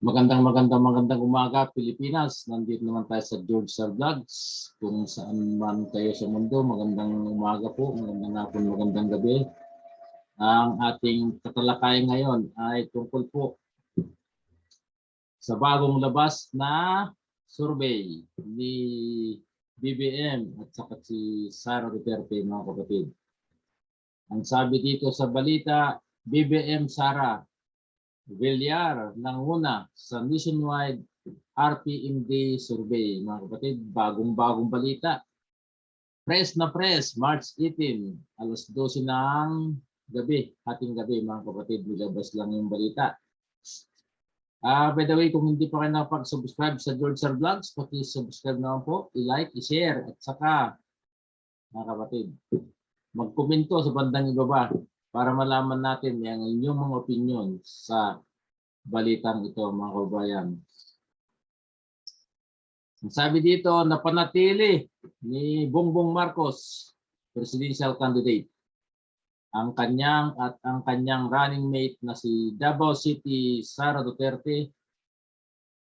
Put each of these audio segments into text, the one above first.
Magandang magandang magandang umaga Pilipinas. Nandito naman tayo sa George Sir Vlogs. Kung saan man kayo sa mundo, magandang umaga po, magandang hapon, magandang gabi. Ang ating tatalakayan ngayon ay tungkol po sa bagong labas na survey ni BBM at saka si Sara Duterte mga kapatid. Ang sabi dito sa balita, BBM Sara Villar nanguna sa nationwide RPMD survey. Mga kapatid, bagong-bagong balita. Press na press, March 18, alas 12 ng gabi, hating gabi mga kapatid, nilabas lang yung balita. Ah, by the way, kung hindi pa kayo nakapag-subscribe sa George Sir Vlogs, paki-subscribe naman po, i-like, i-share, at saka, mga kapatid, mag-komento sa bandang ibaba para malaman natin yung inyong mga opinion sa balitang ito mga kabayan. Ang Sabi dito, napanatili ni Bongbong Marcos, presidential candidate, ang kanyang at ang kanyang running mate na si Davao City Sara Duterte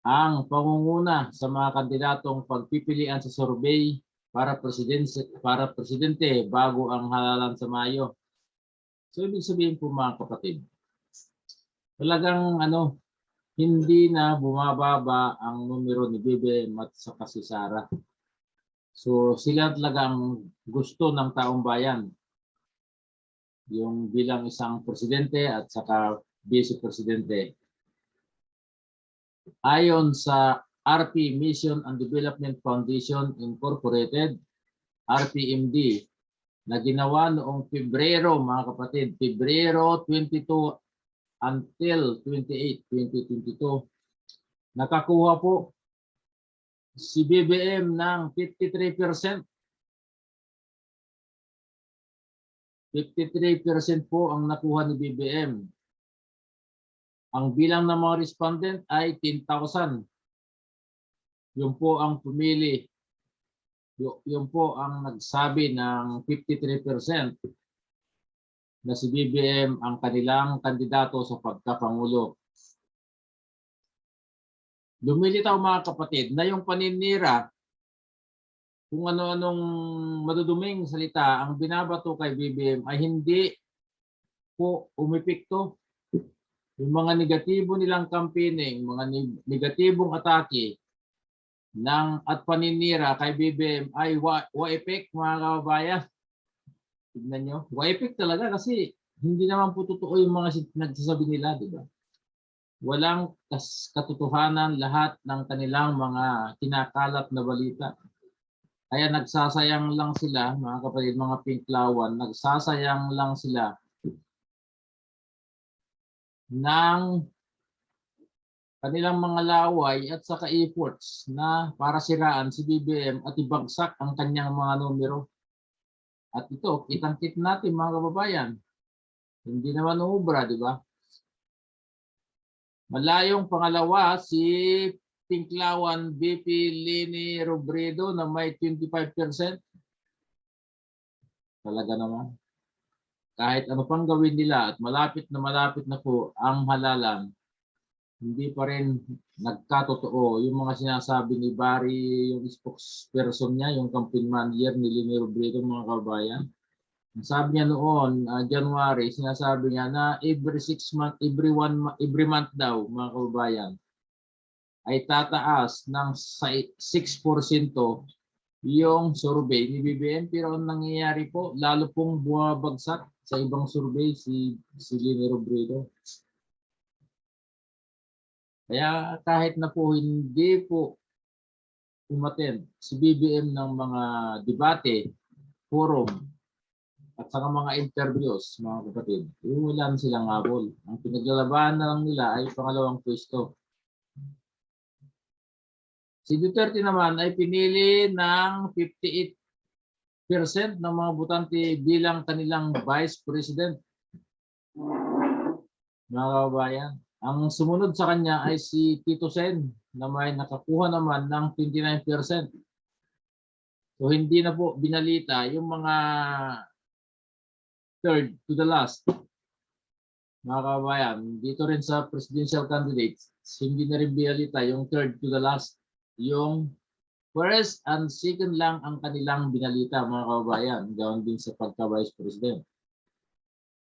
ang pangunguna sa mga kandidatong pagpipilian sa survey para presidente para presidente bago ang halalan sa Mayo. So ibig sabihin po mga kapatid, talagang ano, hindi na bumababa ang numero ni BBM at saka si Sara. So sila talagang gusto ng taong bayan. Yung bilang isang presidente at saka vice presidente. Ayon sa RP Mission and Development Foundation Incorporated, RPMD, na ginawa noong Pebrero, mga kapatid, Pebrero 22 until 28, 2022, nakakuha po si BBM ng 53%. 53% po ang nakuha ni BBM. Ang bilang ng mga respondent ay 10,000. Yun po ang pumili yun po ang nagsabi ng 53% na si BBM ang kanilang kandidato sa pagkapangulo. Lumilitaw mga kapatid na yung paninira kung ano-anong maduduming salita ang binabato kay BBM ay hindi po umipikto. Yung mga negatibo nilang campaigning, mga neg- negatibong atake, ng at paninira kay BBM ay wa, waipik mga kababayan. Tignan nyo. Waipik talaga kasi hindi naman po totoo yung mga nagsasabi nila, di ba? Walang katotohanan lahat ng kanilang mga kinakalat na balita. Kaya nagsasayang lang sila, mga kapatid, mga pinklawan, nagsasayang lang sila ng kanilang mga laway at saka efforts na para siraan si BBM at ibagsak ang kanyang mga numero. At ito, kitang-kit natin mga kababayan. Hindi naman ubra, di ba? Malayong pangalawa si Pinklawan BP Lini Robredo na may 25%. Talaga naman. Kahit ano pang gawin nila at malapit na malapit na po ang halalan, hindi pa rin nagkatotoo yung mga sinasabi ni Barry, yung spokesperson niya, yung campaign manager ni Lini Robredo, mga kabayan. Sabi niya noon, ah, January, sinasabi niya na every six month, every one, every month daw, mga kababayan, ay tataas ng sa- 6% yung survey ni BBM. Pero ang nangyayari po, lalo pong bumabagsak sa ibang survey si, si Lini Robredo. Kaya kahit na po hindi po umaten si BBM ng mga debate, forum, at saka mga interviews, mga kapatid, wala na silang habol. Ang pinaglalabanan na lang nila ay pangalawang pwesto. Si Duterte naman ay pinili ng 58% ng mga botante bilang kanilang vice president. Mga kababayan, ang sumunod sa kanya ay si Tito Sen na may nakakuha naman ng 29%. So hindi na po binalita yung mga third to the last mga kababayan, dito rin sa presidential candidates, hindi na rin binalita yung third to the last, yung first and second lang ang kanilang binalita mga kababayan, gawin din sa pagka-vice president.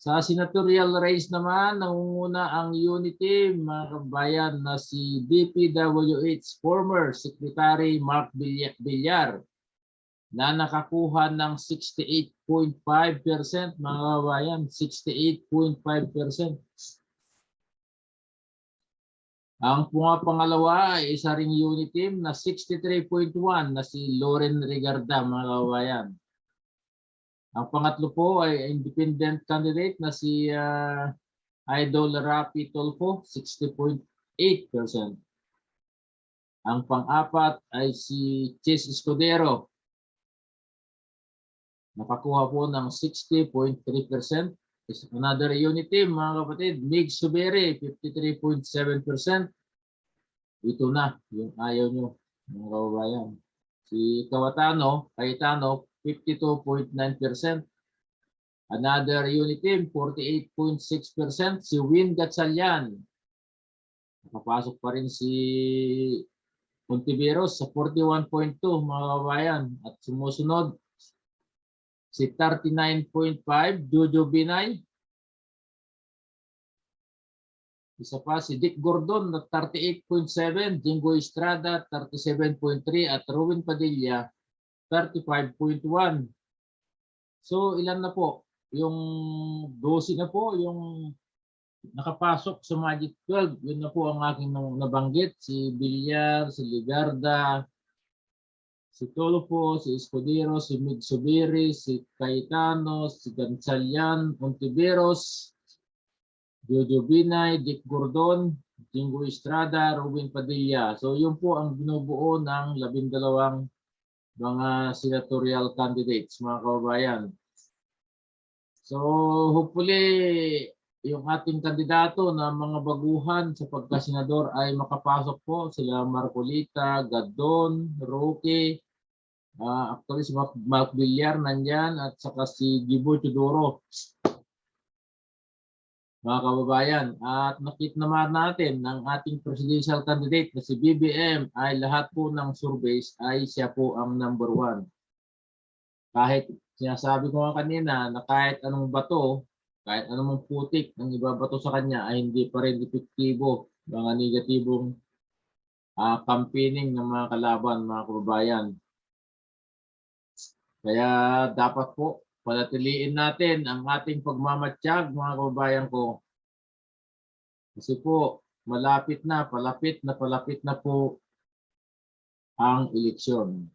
Sa senatorial race naman, nangunguna ang unity mga kababayan na si DPWH former Secretary Mark Villar- na nakakuha ng 68.5% mga kababayan, 68.5%. Ang pangalawa ay isa ring unit team na 63.1 na si Loren Regarda mga kababayan. Ang pangatlo po ay independent candidate na si ah, Idol Rapi Tolfo, 60.8%. Ang pang-apat ay si Chase Escudero, nakakuha po ng 60.3%. Is Another unit team, mga kapatid, Mig Subere, 53.7%. Ito na, yung ayaw nyo, mga kababayan. Si Kawatano, Cayetano, 52.9%. Another unit team, 48.6%. Si Win Gatchalian. Nakapasok pa rin si Montiveros sa 41.2 mga kababayan. At sumusunod, si 39.5 Jojo Binay. Isa pa si Dick Gordon na 38.7, Jingo Estrada 37.3 at Ruben Padilla 35.1. So ilan na po? Yung 12 na po yung nakapasok sa Magic 12. Yun na po ang aking nabanggit. Si Villar, si Ligarda, si Tolfo, si Escudero, si Mig Subiri, si Cayetano, si Gonzalian, Ontiveros, Jojo Binay, Dick Gordon, Jingo Estrada, Ruben Padilla. So yun po ang binubuo ng labindalawang mga senatorial candidates, mga kababayan. So hopefully yung ating kandidato na mga baguhan sa pagkasenador ay makapasok po sila Marcolita, Gadon, Roque, ah actually si Mark Villar nandyan at saka si Gibo Tudoro. Mga kababayan, at nakita naman natin ng ating presidential candidate na si BBM ay lahat po ng surveys ay siya po ang number one. Kahit sinasabi ko nga kanina na kahit anong bato, kahit anong putik ng ibabato sa kanya ay hindi pa rin epektibo mga negatibong ah, campaigning ng mga kalaban, mga kababayan. Kaya dapat po panatiliin natin ang ating pagmamatsyag, mga kababayan ko. Kasi po, malapit na, palapit na, palapit na po ang eleksyon.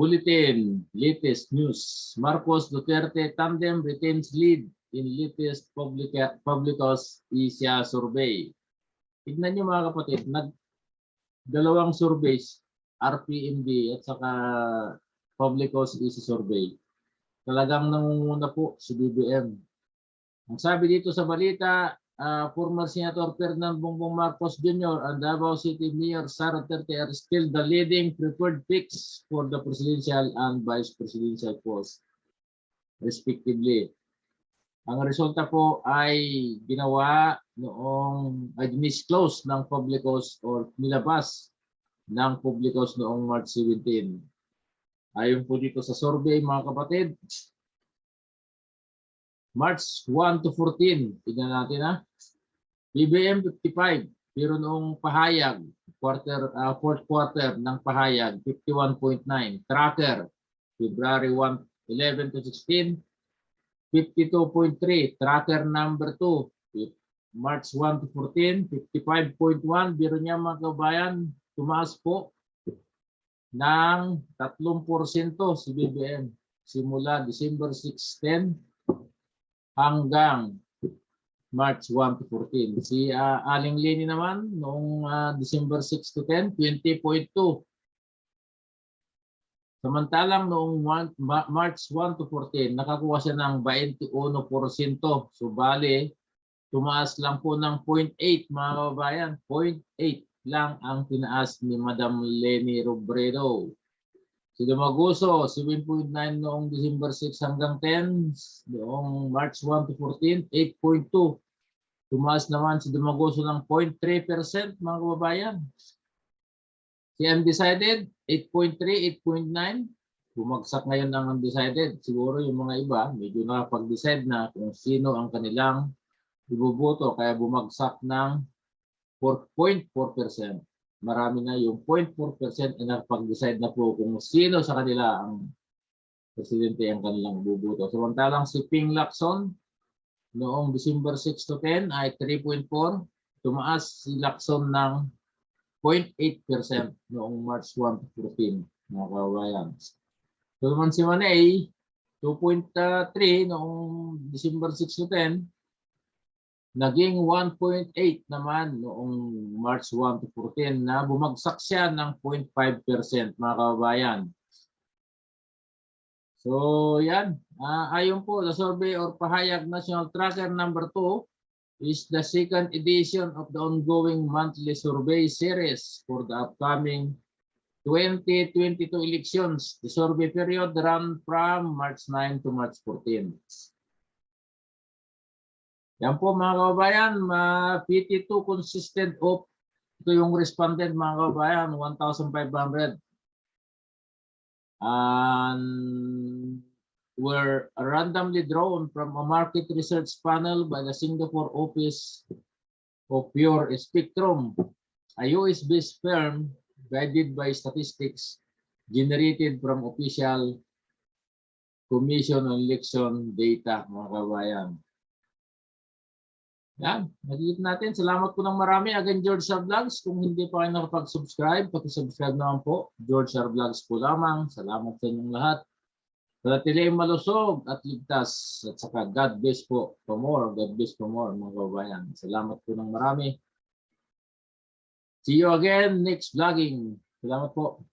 Bulletin, latest news. Marcos Duterte tandem retains lead in latest public Publicos Asia survey. Tignan niyo mga kapatid, nag dalawang surveys, RPMD at saka Publicos Asia survey. Talagang nangunguna po si BBM. Ang sabi dito sa balita, ah, former Senator Ferdinand Bongbong Marcos Jr. and Davao City Mayor Sara Duterte are still the leading preferred picks for the presidential and vice presidential post respectively. Ang resulta po ay ginawa noong ay disclose ng Publicos or nilabas ng Publicos noong March 17. Ayon po dito sa survey mga kapatid, March 1 to 14, tignan natin ha. BBM 55, pero noong pahayag, quarter, ah, fourth quarter ng pahayag, 51.9. Tracker, February 1, 11 to 16, 52.3. Tracker number 2, March 1 to 14, 55.1. Biro niya mga kabayan, tumaas po ng 3% si BBM simula December 6, 10 hanggang March 1 to 14. Si ah, Aling Leni naman noong ah, December 6 to 10, 20.2. Samantalang noong one- Ma- March 1 to 14, nakakuha siya ng 21%. So bale, tumaas lang po ng 0.8 mga kababayan. 0.8 lang ang tinaas ni Madam Leni Robredo. Si Dumaguso, 7.9 noong December 6 hanggang 10. Noong March 1 to 14, 8.2. Tumaas naman si Dumaguso ng 0.3% mga kababayan. Si Undecided, 8.3, 8.9. Bumagsak ngayon ang undecided. Siguro yung mga iba, medyo nakapag-decide na kung sino ang kanilang ibuboto. Kaya bumagsak ng 4.4%. Marami na yung 0.4% na nakapag-decide na po kung sino sa kanila ang presidente ang kanilang buboto. Samantalang si Ping Lacson, noong December 6 to 10 ay 3.4. Tumaas si Lacson ng 0.8% noong March 1 to 14, mga kawayan. So naman si Manay, 2.3 noong December 6 to 10, naging 1.8 naman noong March 1 to 14 na bumagsak siya ng 0.5% mga kababayan. So yan, Ah, ayon po the survey or pahayag National Tracker number 2 is the second edition of the ongoing monthly survey series for the upcoming 2022 elections. The survey period ran from March 9 to March 14. Yan po mga kababayan, ma 52 consistent of ito yung respondent mga kababayan, 1,500. And were randomly drawn from a market research panel by the Singapore Office of Pure Spectrum, a US-based firm guided by statistics generated from official Commission on Election data, mga kabayan. Yan, nakikita natin. Salamat po ng marami. Again, George Sar Vlogs. Kung hindi pa kayo nakapag-subscribe, pati-subscribe naman po. George Sar Vlogs po lamang. Salamat sa inyong lahat. Panatilihin malusog at ligtas. At saka God bless po for more. God bless for more mga kababayan. Salamat po ng marami. See you again next vlogging. Salamat po.